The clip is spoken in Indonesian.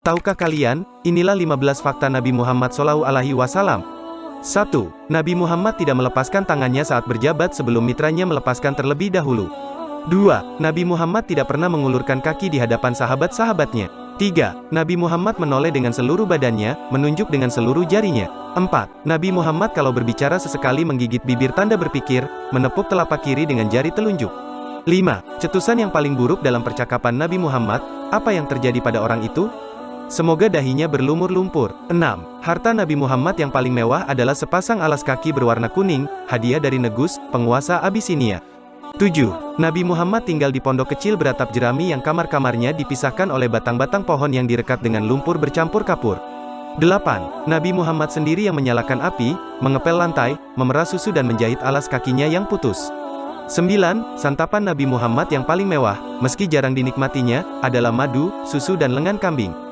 Tahukah kalian, inilah 15 fakta Nabi Muhammad SAW. 1. Nabi Muhammad tidak melepaskan tangannya saat berjabat sebelum mitranya melepaskan terlebih dahulu. 2. Nabi Muhammad tidak pernah mengulurkan kaki di hadapan sahabat-sahabatnya. 3. Nabi Muhammad menoleh dengan seluruh badannya, menunjuk dengan seluruh jarinya. 4. Nabi Muhammad kalau berbicara sesekali menggigit bibir tanda berpikir, menepuk telapak kiri dengan jari telunjuk. 5. Cetusan yang paling buruk dalam percakapan Nabi Muhammad, apa yang terjadi pada orang itu? Semoga dahinya berlumur lumpur. 6. Harta Nabi Muhammad yang paling mewah adalah sepasang alas kaki berwarna kuning, hadiah dari Negus, penguasa Abisinia. 7. Nabi Muhammad tinggal di pondok kecil beratap jerami yang kamar-kamarnya dipisahkan oleh batang-batang pohon yang direkat dengan lumpur bercampur kapur. 8. Nabi Muhammad sendiri yang menyalakan api, mengepel lantai, memerah susu dan menjahit alas kakinya yang putus. 9. Santapan Nabi Muhammad yang paling mewah, meski jarang dinikmatinya, adalah madu, susu dan lengan kambing.